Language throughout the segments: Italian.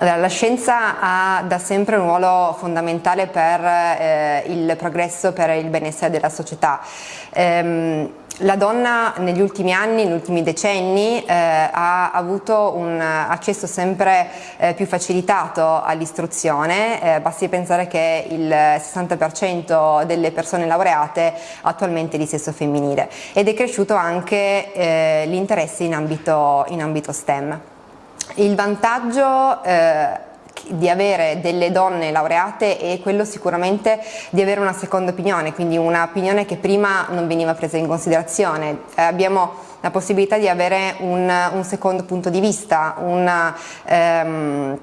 La scienza ha da sempre un ruolo fondamentale per eh, il progresso, per il benessere della società. Ehm, la donna negli ultimi anni, negli ultimi decenni, eh, ha avuto un accesso sempre eh, più facilitato all'istruzione, eh, basti pensare che il 60% delle persone laureate attualmente è di sesso femminile ed è cresciuto anche eh, l'interesse in in ambito STEM. Il vantaggio eh, di avere delle donne laureate è quello sicuramente di avere una seconda opinione, quindi un'opinione che prima non veniva presa in considerazione. Eh, abbiamo la possibilità di avere un, un secondo punto di vista, una, um,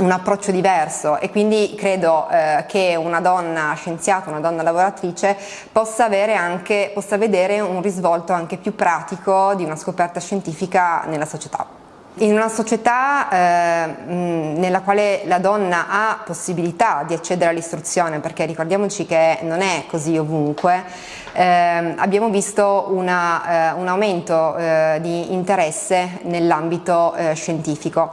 un approccio diverso e quindi credo eh, che una donna scienziata, una donna lavoratrice possa, anche, possa vedere un risvolto anche più pratico di una scoperta scientifica nella società. In una società eh, nella quale la donna ha possibilità di accedere all'istruzione, perché ricordiamoci che non è così ovunque, eh, abbiamo visto una, eh, un aumento eh, di interesse nell'ambito eh, scientifico.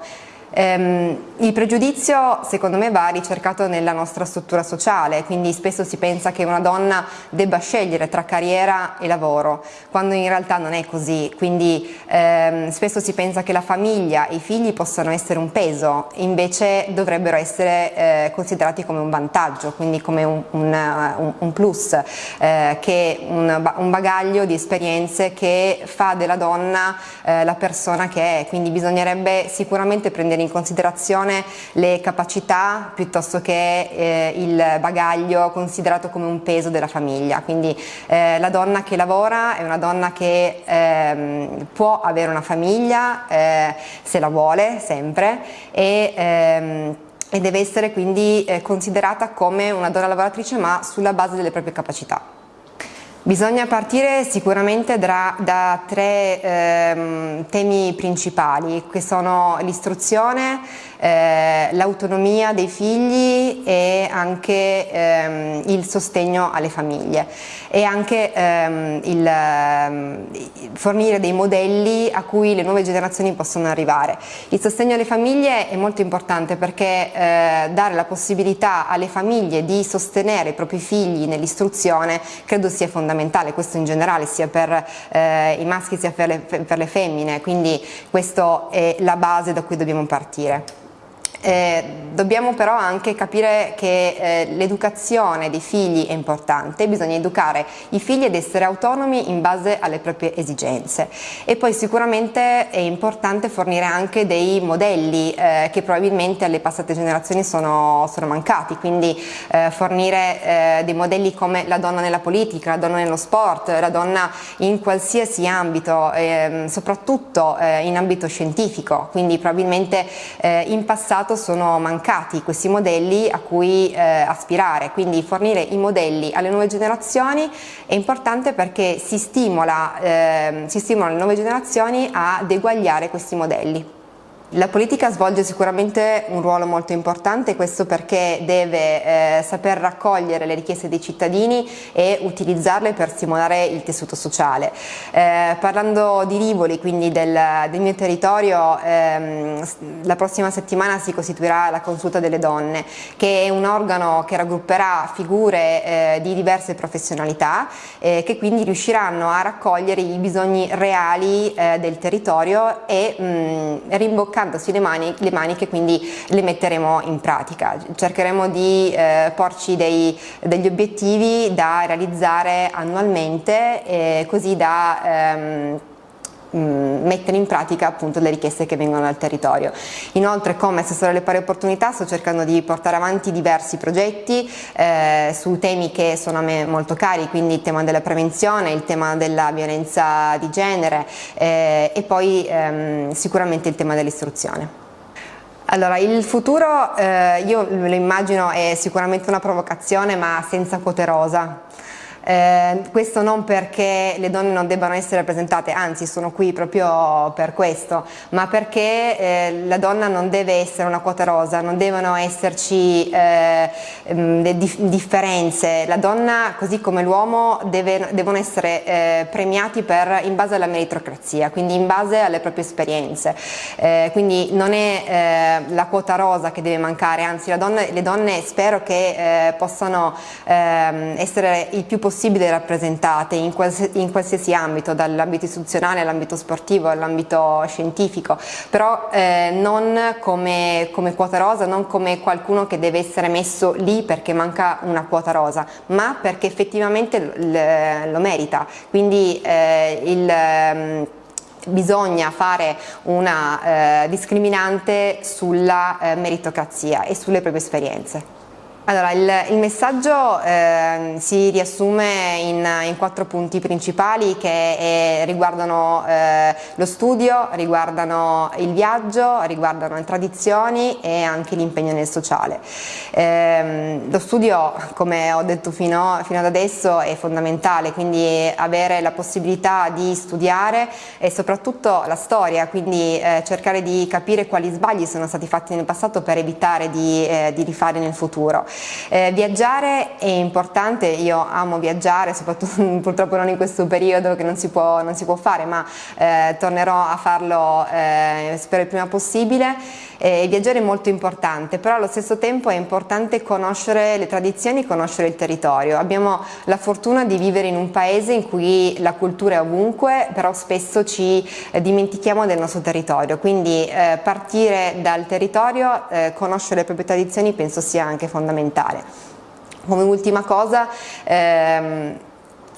Ehm, il pregiudizio secondo me va ricercato nella nostra struttura sociale, quindi spesso si pensa che una donna debba scegliere tra carriera e lavoro, quando in realtà non è così, quindi ehm, spesso si pensa che la famiglia e i figli possano essere un peso, invece dovrebbero essere eh, considerati come un vantaggio, quindi come un, un, un plus, eh, che un, un, bagaglio di esperienze che fa della donna eh, la persona che è, quindi bisognerebbe sicuramente prendere in in considerazione le capacità piuttosto che eh, il bagaglio considerato come un peso della famiglia, quindi eh, la donna che lavora è una donna che ehm, può avere una famiglia eh, se la vuole sempre e ehm, e deve essere quindi eh, considerata come una donna lavoratrice ma sulla base delle proprie capacità. Bisogna partire sicuramente da, da tre ehm, temi principali che sono l'istruzione, eh, l'autonomia dei figli e anche ehm, il sostegno alle famiglie e anche ehm, il, ehm, fornire dei modelli a cui le nuove generazioni possono arrivare. Il sostegno alle famiglie è molto importante perché eh, dare la possibilità alle famiglie di sostenere i propri figli nell'istruzione credo sia fondamentale, questo in generale sia per eh, i maschi sia per le, per le femmine, quindi questa è la base da cui dobbiamo partire. Eh, dobbiamo però anche capire che eh, l'educazione dei figli è importante, bisogna educare i figli ad essere autonomi in base alle proprie esigenze. E poi sicuramente è importante fornire anche dei modelli eh, che probabilmente alle passate generazioni sono, sono mancati, quindi eh, fornire eh, dei modelli come la donna nella politica, la donna nello sport, la donna in qualsiasi ambito, ehm, soprattutto eh, in ambito scientifico, quindi probabilmente in passato sono mancati questi modelli a cui eh, aspirare, quindi fornire i modelli alle nuove generazioni è importante perché si stimola, eh, si stimolano le nuove generazioni ad eguagliare questi modelli. La politica svolge sicuramente un ruolo molto importante, questo perché deve eh, saper raccogliere le richieste dei cittadini e utilizzarle per stimolare il tessuto sociale. Eh, parlando di Rivoli, quindi del, del mio territorio, ehm, la prossima settimana si costituirà la Consulta delle Donne, che è un organo che raggrupperà figure eh, di diverse professionalità, eh, che quindi riusciranno a raccogliere i bisogni reali eh, del territorio e mh, rimboccare toccandosi le, mani, le maniche quindi le metteremo in pratica. Cercheremo di eh, porci dei, degli obiettivi da realizzare annualmente eh, così da ehm, mettere in pratica appunto le richieste che vengono dal territorio. Inoltre come assessore alle pari opportunità sto cercando di portare avanti diversi progetti eh, su temi che sono a me molto cari, quindi il tema della prevenzione, il tema della violenza di genere eh, e poi ehm, sicuramente il tema dell'istruzione. Allora, il futuro eh, io lo immagino è sicuramente una provocazione ma senza quote rosa. Eh, questo non perché le donne non debbano essere rappresentate, anzi sono qui proprio per questo, ma perché eh, la donna non deve essere una quota rosa, non devono esserci eh, mm, differenze. La donna, così come l'uomo, devono essere eh, premiati per, in base alla meritocrazia, quindi in base alle proprie esperienze. Eh, quindi non è eh, la quota rosa che deve mancare, anzi donna, le donne spero che possano ehm, essere il più possibile possibile rappresentate in, quals in qualsiasi ambito, dall'ambito istituzionale all'ambito sportivo, all'ambito scientifico, però eh, non come, come, quota rosa, non come qualcuno che deve essere messo lì perché manca una quota rosa, ma perché effettivamente lo merita. Quindi eh, il, ehm, bisogna fare una eh, discriminante sulla eh, meritocrazia e sulle proprie esperienze. Allora, il, il messaggio eh, si riassume in, in, quattro punti principali che eh, riguardano eh, lo studio, riguardano il viaggio, riguardano le tradizioni e anche l'impegno nel sociale. Ehm, lo studio, come ho detto fino, fino, ad adesso, è fondamentale, quindi avere la possibilità di studiare e soprattutto la storia, quindi eh, cercare di capire quali sbagli sono stati fatti nel passato per evitare di, eh, di rifare nel futuro. Eh, viaggiare è importante, io amo viaggiare, soprattutto purtroppo non in questo periodo che non si può, non si può fare, ma eh, tornerò a farlo eh, spero il prima possibile. viaggiare è molto importante, però allo stesso tempo è importante conoscere le tradizioni, conoscere il territorio. Abbiamo la fortuna di vivere in un paese in cui la cultura è ovunque, però spesso ci eh, dimentichiamo del nostro territorio, quindi eh, partire dal territorio, eh, conoscere le proprie tradizioni penso sia anche fondamentale fondamentale. Come ultima cosa, ehm,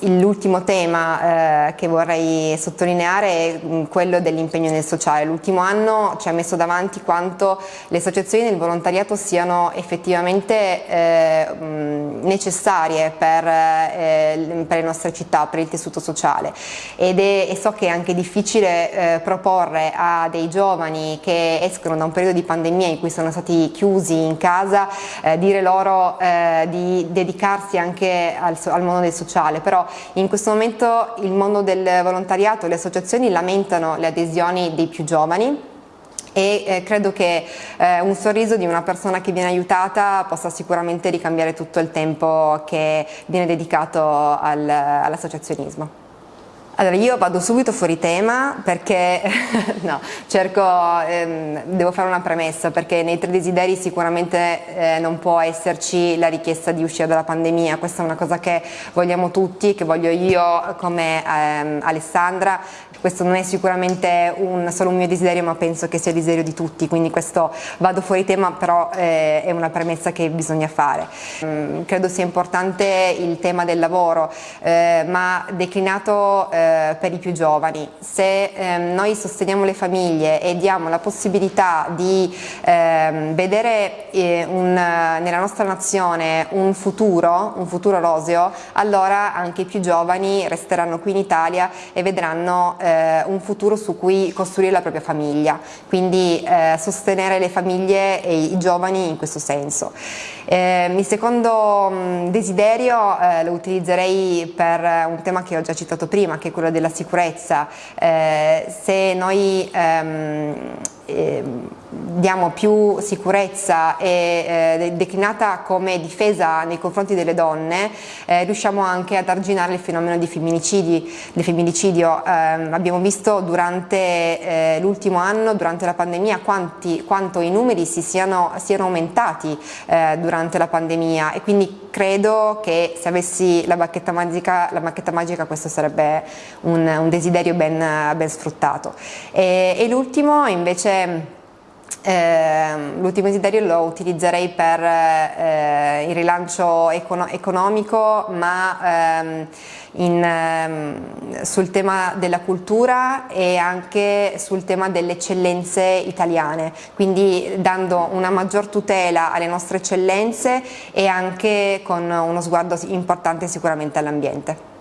L'ultimo tema eh, che vorrei sottolineare è mm, quello dell'impegno nel sociale. L'ultimo anno ci ha messo davanti quanto le associazioni del volontariato siano effettivamente eh, mm, necessarie per, eh, per, le nostre città, per il tessuto sociale Ed è, e so che è anche difficile eh, proporre a dei giovani che escono da un periodo di pandemia in cui sono stati chiusi in casa, eh, dire loro eh, di dedicarsi anche al, al mondo del sociale, però in questo momento il mondo del volontariato, le associazioni lamentano le adesioni dei più giovani e eh, credo che eh, un sorriso di una persona che viene aiutata possa sicuramente ricambiare tutto il tempo che viene dedicato al, all'associazionismo. Allora io vado subito fuori tema perché no, cerco, ehm, devo fare una premessa perché nei tre desideri sicuramente eh, non può esserci la richiesta di uscire dalla pandemia, questa è una cosa che vogliamo tutti, che voglio io come ehm, Alessandra, questo non è sicuramente un, solo un mio desiderio ma penso che sia il desiderio di tutti, quindi questo vado fuori tema però eh, è una premessa che bisogna fare. Mm, credo sia importante il tema del lavoro eh, ma declinato eh, per i più giovani. Se ehm, noi sosteniamo le famiglie e diamo la possibilità di ehm, vedere eh, un, nella nostra nazione un futuro, un futuro roseo, allora anche i più giovani resteranno qui in Italia e vedranno eh, un futuro su cui costruire la propria famiglia, quindi eh, sostenere le famiglie e i giovani in questo senso. Eh, il secondo mh, desiderio eh, lo utilizzerei per un tema che ho già citato prima, che è quello della sicurezza. Eh, se noi ehm, eh, diamo più sicurezza e eh, declinata come difesa nei confronti delle donne, eh, riusciamo anche ad arginare il fenomeno di femminicidi, del femminicidio. Eh, abbiamo visto durante eh, l'ultimo anno, durante la pandemia, quanti, quanto i numeri si siano, siano aumentati eh, durante la pandemia e quindi credo che se avessi la bacchetta magica, la bacchetta magica questo sarebbe un, un desiderio ben, ben sfruttato. E, e l'ultimo invece eh, l'ultimo desiderio lo utilizzerei per eh, il rilancio econo economico ma ehm, in, ehm, sul tema della cultura e anche sul tema delle eccellenze italiane, quindi dando una maggior tutela alle nostre eccellenze e anche con uno sguardo importante sicuramente all'ambiente.